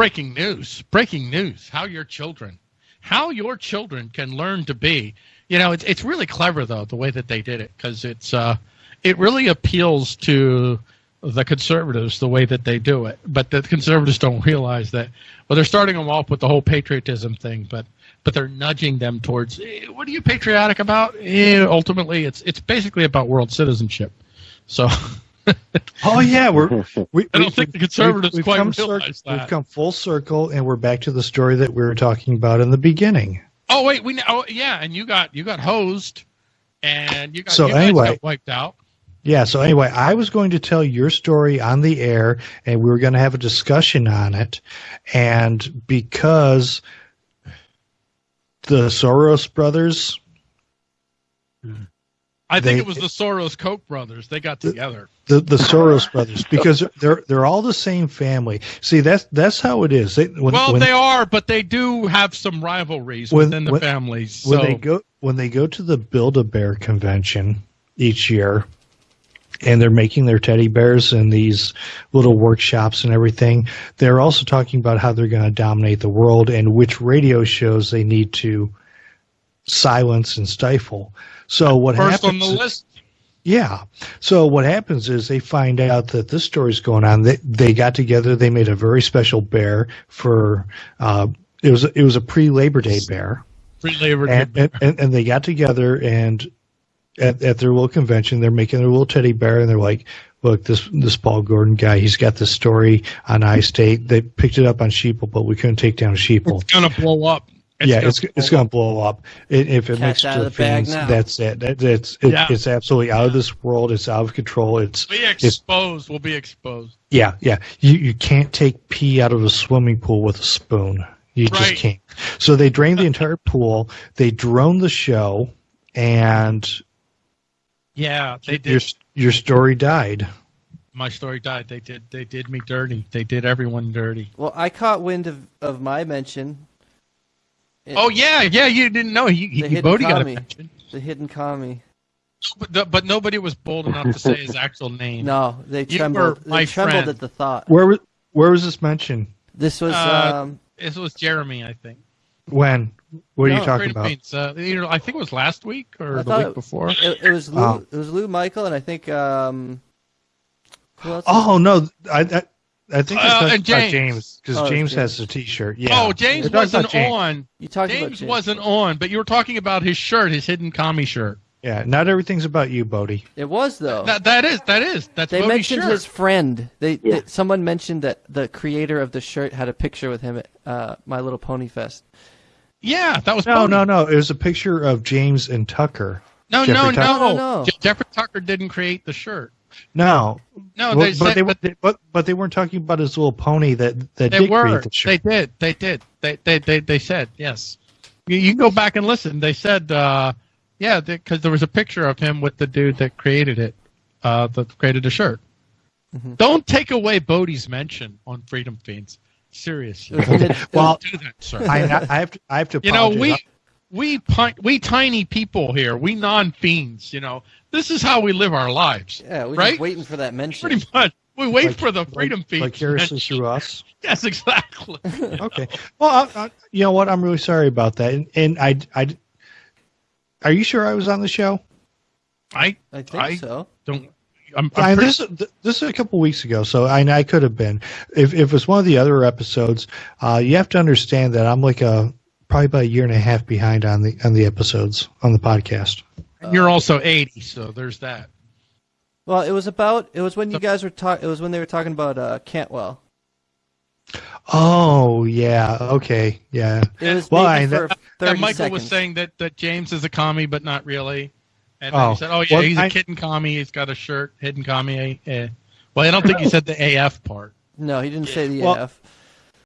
breaking news. Breaking news. How your children, how your children can learn to be. You know, it's it's really clever though the way that they did it because it's uh, it really appeals to the conservatives the way that they do it. But the conservatives don't realize that. Well, they're starting them off with the whole patriotism thing, but but they're nudging them towards eh, what are you patriotic about? Eh, ultimately, it's it's basically about world citizenship. So. oh yeah, we're. We, I don't think the conservatives we've, quite come realize cir- that. We've come full circle, and we're back to the story that we were talking about in the beginning. Oh wait, we oh yeah, and you got you got hosed, and you got So you anyway- got wiped out. Yeah. So anyway, I was going to tell your story on the air, and we were going to have a discussion on it, and because the Soros brothers, hmm. I think They- it was the Soros Koch brothers. They got together. the the Soros brothers, because they're they're all the same family. See, that's that's how it is. They, when, well, when, they are, but they do have some rivalries When- within the when- families. So when they go when they go to the Build a Bear convention each year, and they're making their teddy bears in these little workshops and everything, they're also talking about how they're going to dominate the world and which radio shows they need to silence and stifle. So what first happens? on the list. Yeah. So what happens is they find out that this story's going on. They they got together. They made a very special bear for. Uh, it was it was a pre Labor Day bear, Free labor. and, and and and they got together and at, at their little convention they're making their little teddy bear and they're like. Look, this this Paul Gordon guy, he's got this story on I State. They picked it up on Sheeple, but we couldn't take down Sheeple. it's gonna blow up. Yeah, gonna it's it's going to blow up. It, if it Cat's makes out to of the the fans, that's it. That, that's it, Yeah. it's absolutely out of this world. It's out of control. It's Be exposed. Will be exposed. yeah, yeah. You you can't take pee out of a swimming pool with a spoon. You just can't. So they drained the entire pool. They droned the show, and Yeah, they did. your your story died. My story died. They did. They did me dirty. They did everyone dirty. Well, I caught wind of, of my mention. It- Oh yeah, yeah. You didn't know. He, he The hidden Bodie got a commie. mention, The hidden commie. but, the- but nobody was bold enough to say his actual name. No, they You trembled. were They trembled friend. at the thought. Where was where was this mentioned? This was Uh, um, This was Jeremy, I think. When? What are No, you talking Freedom about? Beans, Uh, either, I think it was last week or I the week it- before. it, it was Lou. Oh. It was Lou Michael, and I think um, who else? Oh no, I I, I think Uh, it's and about James. James because Oh, James James. has the T-shirt. Yeah. oh, James We're wasn't James. on. you talked about James James. wasn't on, but you were talking about his shirt, his hidden commie shirt. Yeah, not everything's about you, Bodie. It was though. That that is that is that's they Bodie's mentioned shirt. his friend. They, Yeah. they- someone mentioned that the creator of the shirt had a picture with him at uh, My Little Pony Fest. Yeah, that was No, Bodie. no, no. It was a picture of James and Tucker. no, Jeffrey no, Tucker. no, No, no. Jeffrey Tucker didn't create the shirt. No, No, Well, they but said, they, but but, but but they weren't talking about his little pony that that they did were. the. They did. They did. They they they, they said yes. You, you can go back and listen. They said, uh, yeah, because there was a picture of him with the dude that created it, uh, that created the shirt. Mhm. Don't take away Bodie's mention on Freedom Feens. Seriously, It was mid- Well, do that, sir. I, I have to. I have to. you know, we we pi- we tiny people here, we non fiends. You know, this is how we live our lives. yeah, we were right? just waiting for that mention. Pretty much, we wait Like- for the Freedom Feens. like vicariously mention. through us. Yes, exactly. Okay. Well, I, I, you know what? I'm really sorry about that. And, and I, I, are you sure I was on the show? I I think I- so. don't. I'm, I, I'm pretty, this this is a couple weeks ago, so I, I could have been. If if it was one of the other episodes, uh, you have to understand that I'm like a probably about a year and a half behind on the on the episodes on the podcast. you're also 80, so there's that. Well, it was about. It was when you guys were talking. It was when they were talking about uh, Cantwell. Oh yeah, okay, yeah. It was Well, maybe I- That Michael seconds. was saying that, that James is a commie, but not really. And then Oh. he said, "Oh yeah, Well, he's a I- kitten commie. He's got a shirt, hidden commie." Eh. Well, I don't think he said the AF part. no, he didn't say the Well, AF.